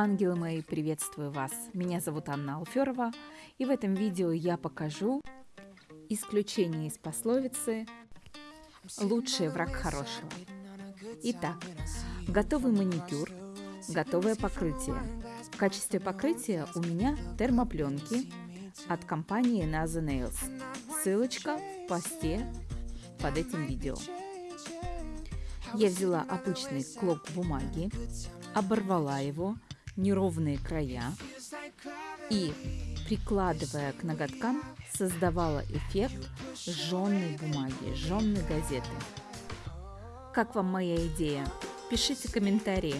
Ангелы мои, приветствую вас! Меня зовут Анна Алферова, и в этом видео я покажу исключение из пословицы «Лучший враг хорошего». Итак, готовый маникюр, готовое покрытие. В качестве покрытия у меня термопленки от компании Naza Nails. Ссылочка в посте под этим видео. Я взяла обычный клок бумаги, оборвала его, неровные края и, прикладывая к ноготкам, создавала эффект жженной бумаги, жженной газеты. Как вам моя идея? Пишите комментарии.